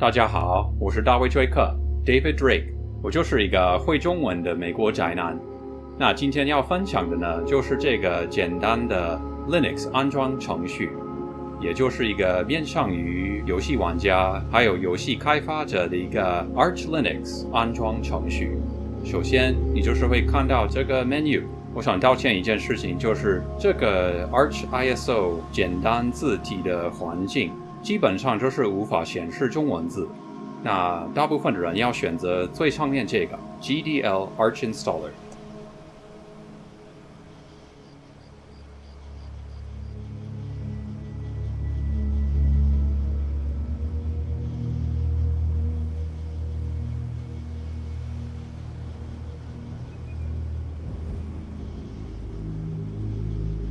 大家好，我是大卫·追克 （David Drake），我就是一个会中文的美国宅男。那今天要分享的呢，就是这个简单的 Linux 安装程序，也就是一个面向于游戏玩家还有游戏开发者的一个 Arch Linux 安装程序。首先，你就是会看到这个 menu。我想道歉一件事情，就是这个 Arch ISO 简单字体的环境。基本上就是无法显示中文字，那大部分的人要选择最上面这个 GDL Arch Installer。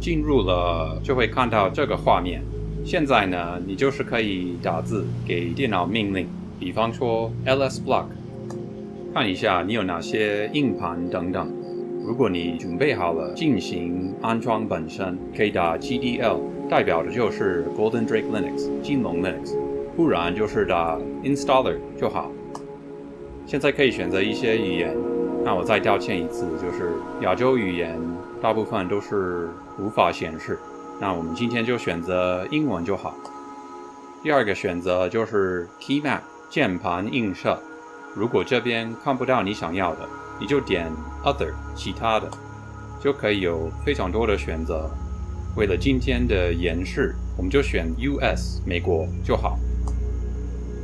进入了就会看到这个画面。现在呢，你就是可以打字给电脑命令，比方说 ls block，看一下你有哪些硬盘等等。如果你准备好了进行安装本身，可以打 gdl，代表的就是 Golden Drake Linux 金龙 Linux，不然就是打 installer 就好。现在可以选择一些语言，那我再道歉一次，就是亚洲语言大部分都是无法显示。那我们今天就选择英文就好。第二个选择就是 Key Map 键盘映射。如果这边看不到你想要的，你就点 Other 其他的，就可以有非常多的选择。为了今天的演示，我们就选 US 美国就好。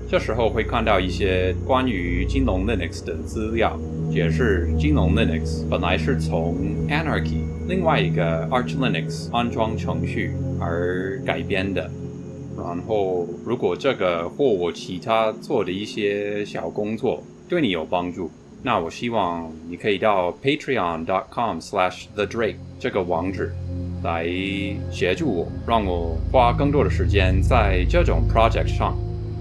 这时候会看到一些关于金融 Linux 的资料，解释金融 Linux 本来是从 Anarchy。另外一个 Arch Linux 安装程序而改编的。然后，如果这个或我其他做的一些小工作对你有帮助，那我希望你可以到 Patreon.com/slash/the_drake 这个网址来协助我，让我花更多的时间在这种 project 上。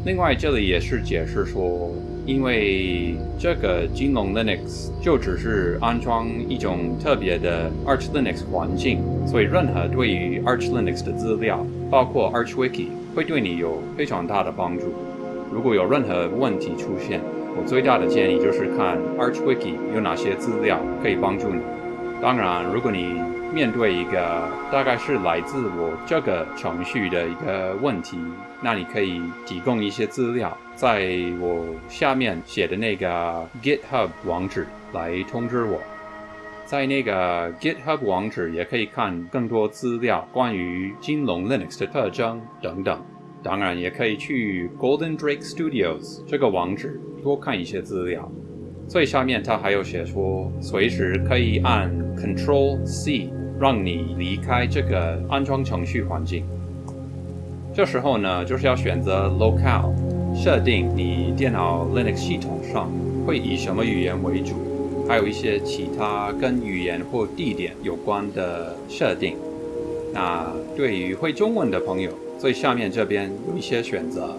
另外，这里也是解释说。因为这个金龙 Linux 就只是安装一种特别的 Arch Linux 环境，所以任何对于 Arch Linux 的资料，包括 Arch Wiki，会对你有非常大的帮助。如果有任何问题出现，我最大的建议就是看 Arch Wiki 有哪些资料可以帮助你。当然，如果你面对一个大概是来自我这个程序的一个问题，那你可以提供一些资料，在我下面写的那个 GitHub 网址来通知我。在那个 GitHub 网址也可以看更多资料，关于金龙 Linux 的特征等等。当然，也可以去 Golden Drake Studios 这个网址多看一些资料。最下面它还有写说，随时可以按 Control C 让你离开这个安装程序环境。这时候呢，就是要选择 Locale，设定你电脑 Linux 系统上会以什么语言为主，还有一些其他跟语言或地点有关的设定。那对于会中文的朋友，最下面这边有一些选择，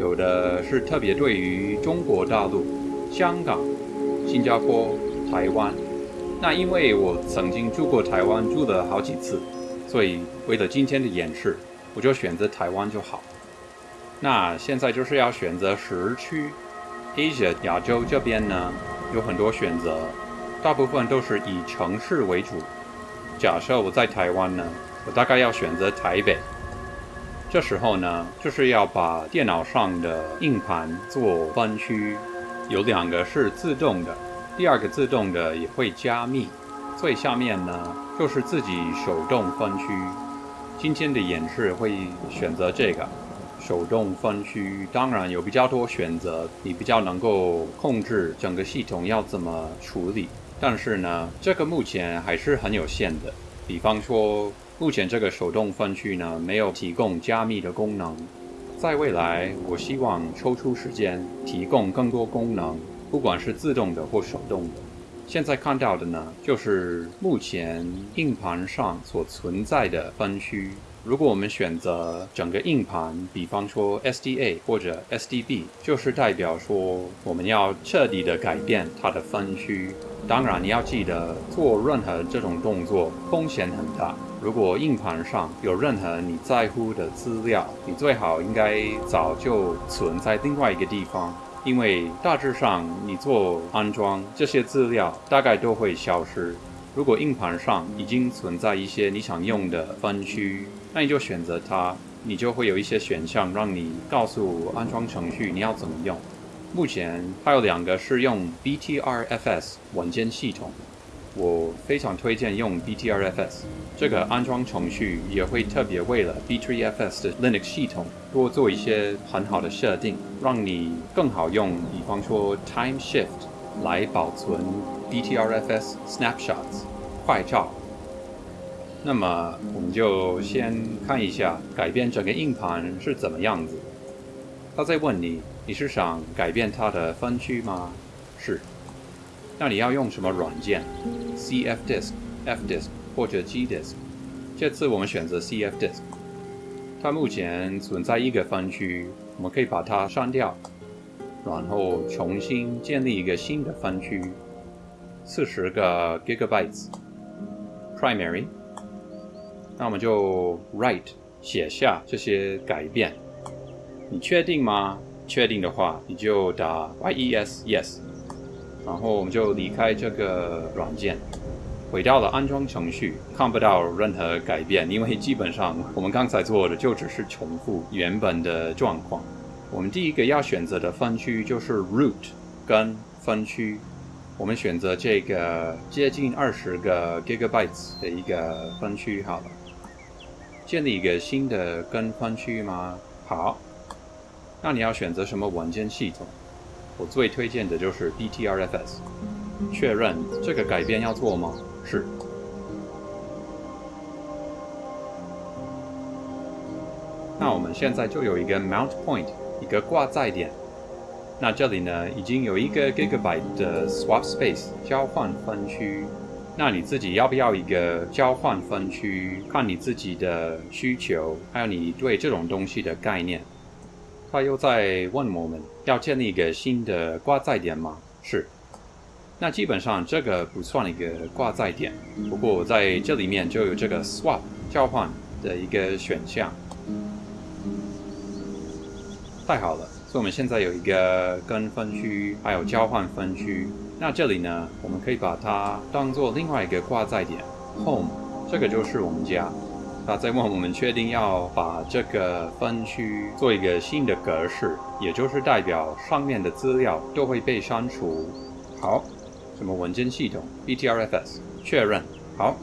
有的是特别对于中国大陆、香港。新加坡、台湾，那因为我曾经住过台湾，住了好几次，所以为了今天的演示，我就选择台湾就好。那现在就是要选择时区，Asia 亚洲这边呢有很多选择，大部分都是以城市为主。假设我在台湾呢，我大概要选择台北。这时候呢，就是要把电脑上的硬盘做分区。有两个是自动的，第二个自动的也会加密。最下面呢就是自己手动分区。今天的演示会选择这个手动分区，当然有比较多选择，你比较能够控制整个系统要怎么处理。但是呢，这个目前还是很有限的。比方说，目前这个手动分区呢没有提供加密的功能。在未来，我希望抽出时间提供更多功能，不管是自动的或手动的。现在看到的呢，就是目前硬盘上所存在的分区。如果我们选择整个硬盘，比方说 SDA 或者 SDB，就是代表说我们要彻底的改变它的分区。当然，你要记得做任何这种动作风险很大，如果硬盘上有任何你在乎的资料，你最好应该早就存在另外一个地方，因为大致上你做安装这些资料大概都会消失。如果硬盘上已经存在一些你想用的分区，那你就选择它，你就会有一些选项让你告诉安装程序你要怎么用。目前还有两个是用 BTRFS 文件系统，我非常推荐用 BTRFS 这个安装程序，也会特别为了 B3FS 的 Linux 系统多做一些很好的设定，让你更好用。比方说 Time Shift 来保存 BTRFS snapshots 快照。那么我们就先看一下改变整个硬盘是怎么样子。他在问你，你是想改变它的分区吗？是。那你要用什么软件？CFDisk、FDisk 或者 GDisk？这次我们选择 CFDisk。它目前存在一个分区，我们可以把它删掉，然后重新建立一个新的分区，四十个 Gigabytes primary。那我们就 write 写下这些改变，你确定吗？确定的话，你就打 yes yes，然后我们就离开这个软件，回到了安装程序，看不到任何改变，因为基本上我们刚才做的就只是重复原本的状况。我们第一个要选择的分区就是 root 跟分区，我们选择这个接近二十个 gigabytes 的一个分区好了。建立一个新的根分区吗？好，那你要选择什么文件系统？我最推荐的就是 BTRFS。确认这个改变要做吗？是。那我们现在就有一个 mount point，一个挂载点。那这里呢，已经有一个 gigabyte 的 swap space 交换分区。那你自己要不要一个交换分区？看你自己的需求，还有你对这种东西的概念。他又在问我们要建立一个新的挂载点吗？是。那基本上这个不算一个挂载点，不过在这里面就有这个 swap 交换的一个选项。太好了，所以我们现在有一个跟分区，还有交换分区。那这里呢，我们可以把它当做另外一个挂载点，home，这个就是我们家。那再问我们确定要把这个分区做一个新的格式，也就是代表上面的资料都会被删除。好，什么文件系统？BTRFS，确认。好，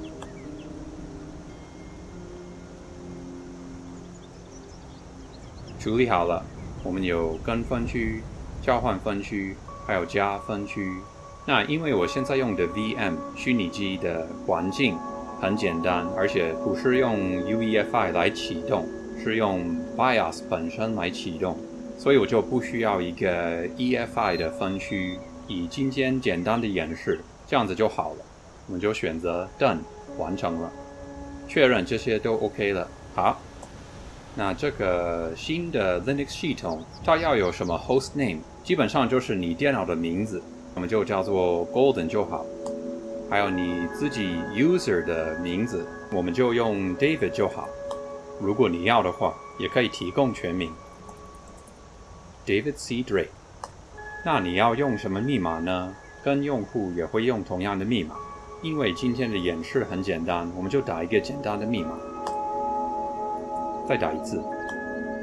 处理好了。我们有跟分区、交换分区，还有加分区。那因为我现在用的 VM 虚拟机的环境很简单，而且不是用 UEFI 来启动，是用 BIOS 本身来启动，所以我就不需要一个 EFI 的分区。以今天简单的演示，这样子就好了。我们就选择 Done，完成了，确认这些都 OK 了。好，那这个新的 Linux 系统它要有什么 Host Name？基本上就是你电脑的名字。我们就叫做 Golden 就好，还有你自己 User 的名字，我们就用 David 就好。如果你要的话，也可以提供全名，David C. Drake。那你要用什么密码呢？跟用户也会用同样的密码，因为今天的演示很简单，我们就打一个简单的密码，再打一次，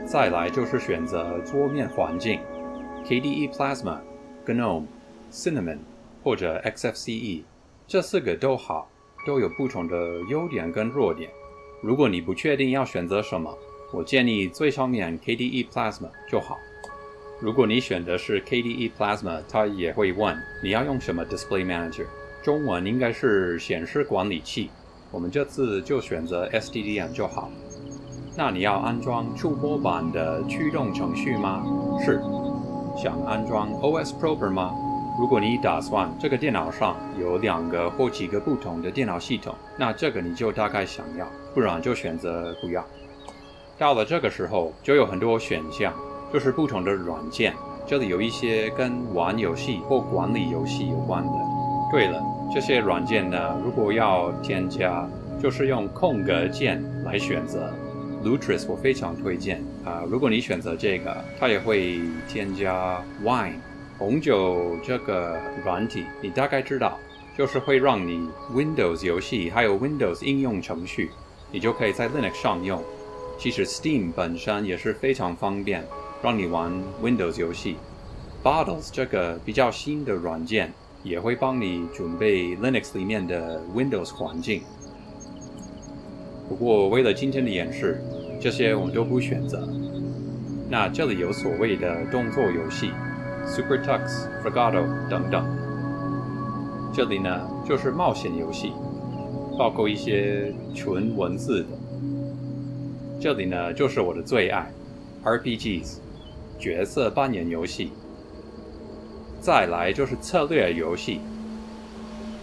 再来就是选择桌面环境，KDE Plasma、GNOME。Cinnamon 或者 XFCE 这四个都好，都有不同的优点跟弱点。如果你不确定要选择什么，我建议最上面 KDE Plasma 就好。如果你选的是 KDE Plasma，它也会问你要用什么 Display Manager，中文应该是显示管理器。我们这次就选择 SDDM 就好。那你要安装触摸板的驱动程序吗？是。想安装 OS Proper 吗？如果你打算这个电脑上有两个或几个不同的电脑系统，那这个你就大概想要，不然就选择不要。到了这个时候，就有很多选项，就是不同的软件。这里有一些跟玩游戏或管理游戏有关的。对了，这些软件呢，如果要添加，就是用空格键来选择。Lutris 我非常推荐啊！如果你选择这个，它也会添加 Wine 红酒这个软体，你大概知道，就是会让你 Windows 游戏还有 Windows 应用程序，你就可以在 Linux 上用。其实 Steam 本身也是非常方便，让你玩 Windows 游戏。Bottles 这个比较新的软件也会帮你准备 Linux 里面的 Windows 环境。不过为了今天的演示，这些我们都不选择。那这里有所谓的动作游戏，Super Tux、Fregato 等等。这里呢就是冒险游戏，包括一些纯文字的。这里呢就是我的最爱，RPGs，角色扮演游戏。再来就是策略游戏，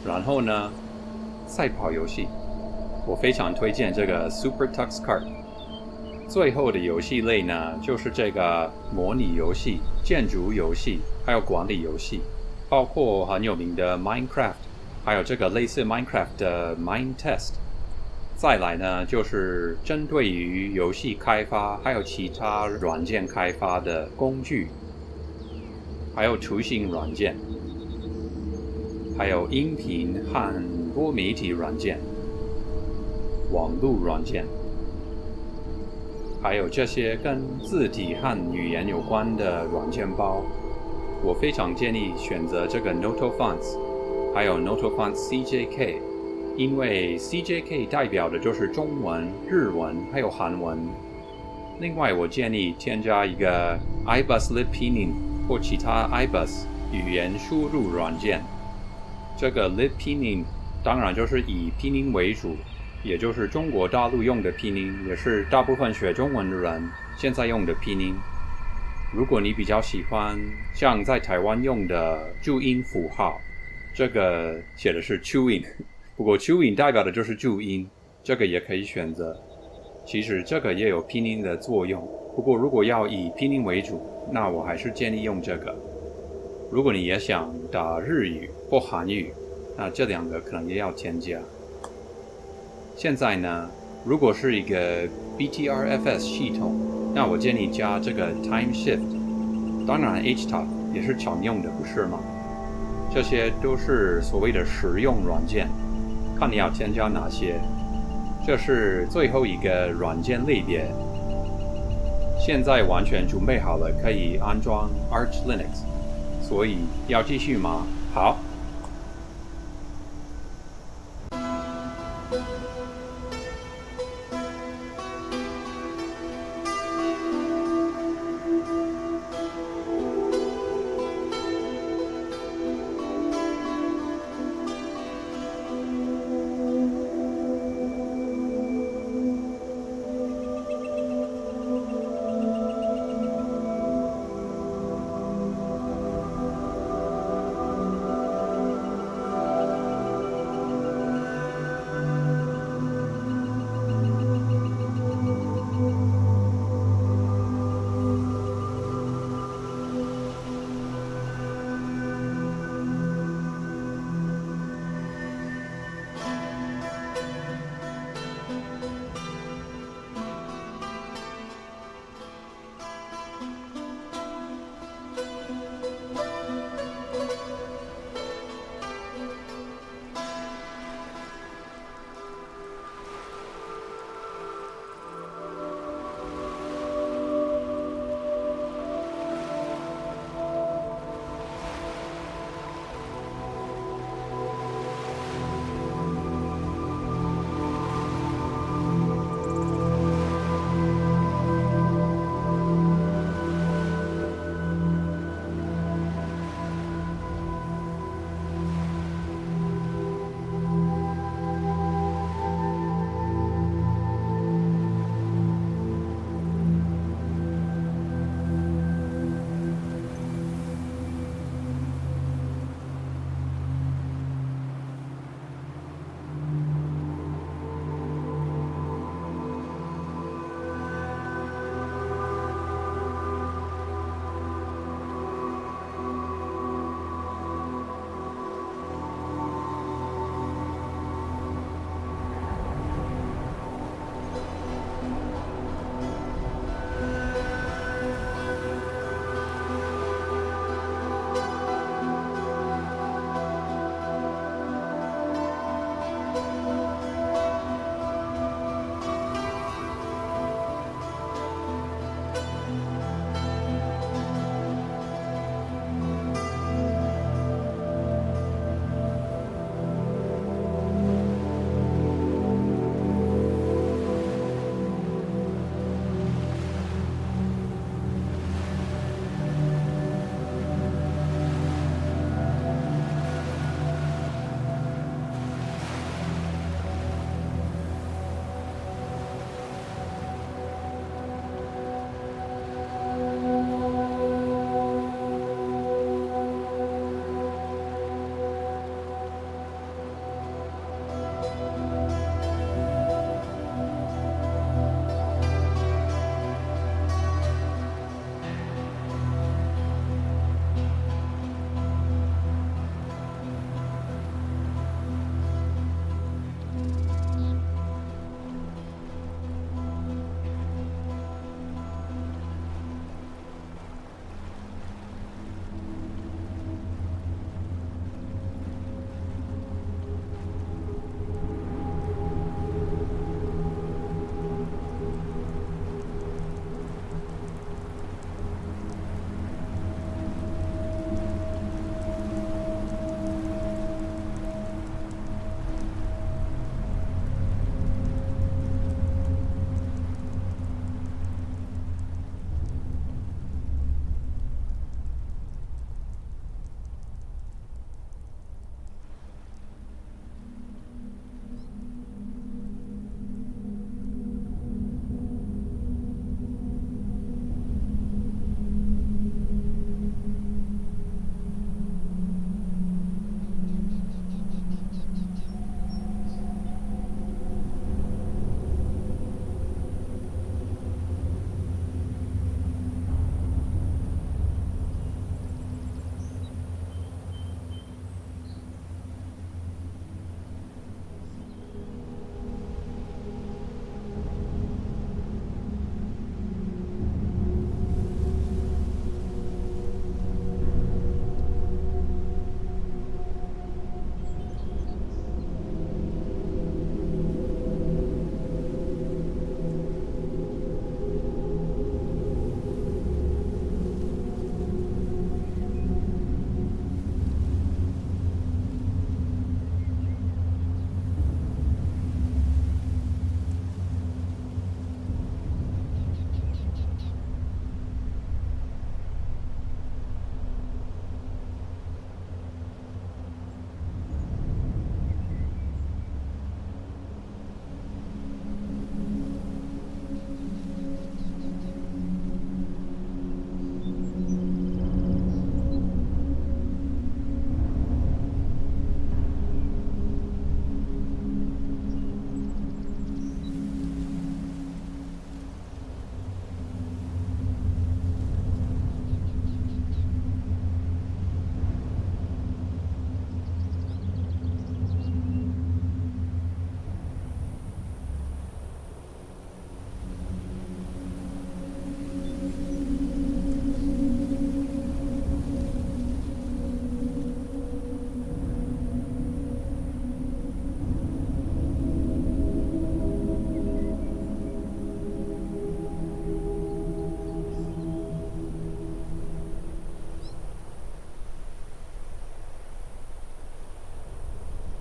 然后呢，赛跑游戏。我非常推荐这个 Super Tux Kart。最后的游戏类呢，就是这个模拟游戏、建筑游戏，还有管理游戏，包括很有名的 Minecraft，还有这个类似 Minecraft 的 MineTest。再来呢，就是针对于游戏开发，还有其他软件开发的工具，还有图形软件，还有音频和多媒体软件。网络软件，还有这些跟字体和语言有关的软件包，我非常建议选择这个 Notofonts，还有 Notofonts CJK，因为 CJK 代表的就是中文、日文还有韩文。另外，我建议添加一个 iBus LibPinyin 或其他 iBus 语言输入软件。这个 LibPinyin 当然就是以拼音为主。也就是中国大陆用的拼音，也是大部分学中文的人现在用的拼音。如果你比较喜欢像在台湾用的注音符号，这个写的是 Chewin，不过 Chewin 代表的就是注音，这个也可以选择。其实这个也有拼音的作用，不过如果要以拼音为主，那我还是建议用这个。如果你也想打日语或韩语，那这两个可能也要添加。现在呢，如果是一个 BTRFS 系统，那我建议加这个 Time Shift。当然，HTOP 也是常用的，不是吗？这些都是所谓的实用软件，看你要添加哪些。这是最后一个软件类别。现在完全准备好了，可以安装 Arch Linux。所以要继续吗？好。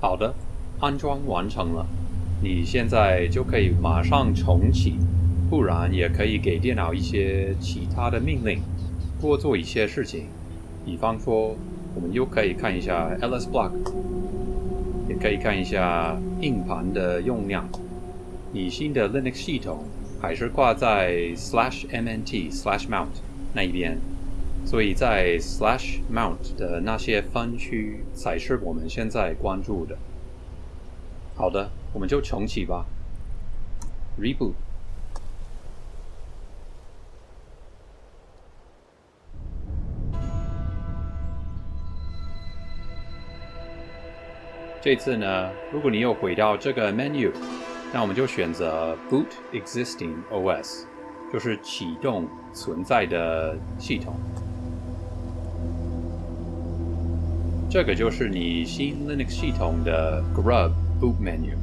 好的，安装完成了，你现在就可以马上重启，不然也可以给电脑一些其他的命令，多做一些事情。比方说，我们又可以看一下 ls block，也可以看一下硬盘的用量。你新的 Linux 系统还是挂在 slash mnt slash mount 那一边。所以在 slash mount 的那些分区才是我们现在关注的。好的，我们就重启吧。reboot。这次呢，如果你又回到这个 menu，那我们就选择 boot existing OS，就是启动存在的系统。这个就是你新 Linux 系统的 Grub Boot Menu。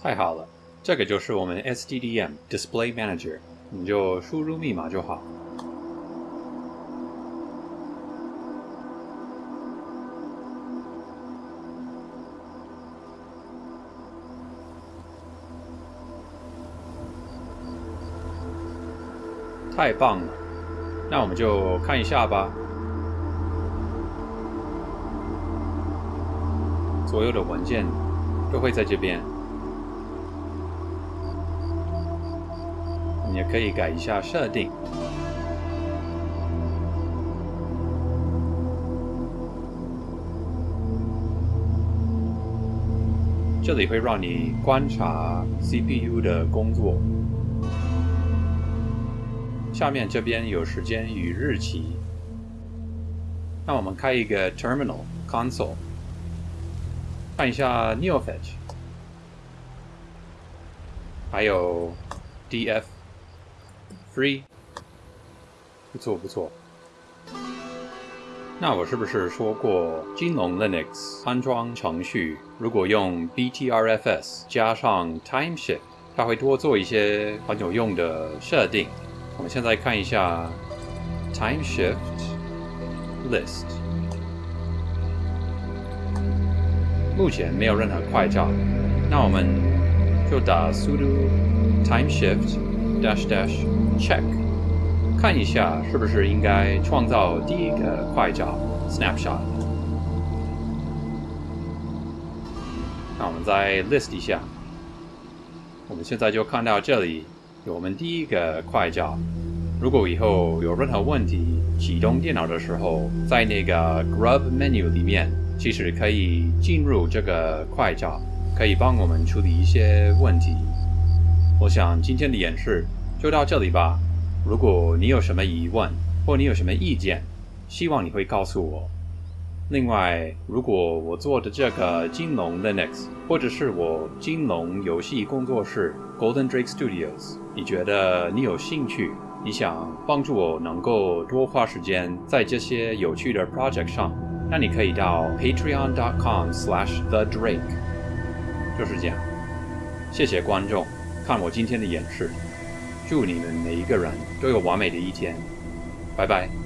太好了。这个就是我们 SDDM Display Manager，你就输入密码就好。太棒了，那我们就看一下吧。所有的文件都会在这边。也可以改一下设定，这里会让你观察 CPU 的工作。下面这边有时间与日期，那我们开一个 Terminal Console，看一下 NeoFetch，还有 DF。Free，不错不错。那我是不是说过，金龙 Linux 安装程序如果用 BTRFS 加上 Timeshift，它会多做一些很有用的设定。我们现在看一下 Timeshift List，目前没有任何快照，那我们就打 sudo Timeshift dash dash Check，看一下是不是应该创造第一个快照 snapshot。那我们再 list 一下，我们现在就看到这里有我们第一个快照。如果以后有任何问题，启动电脑的时候，在那个 Grub menu 里面，其实可以进入这个快照，可以帮我们处理一些问题。我想今天的演示。就到这里吧。如果你有什么疑问，或你有什么意见，希望你会告诉我。另外，如果我做的这个金龙 Linux，或者是我金龙游戏工作室 Golden Drake Studios，你觉得你有兴趣，你想帮助我能够多花时间在这些有趣的 project 上，那你可以到 Patreon.com/slash/the-drake。就是这样。谢谢观众看我今天的演示。祝你们每一个人都有完美的一天，拜拜。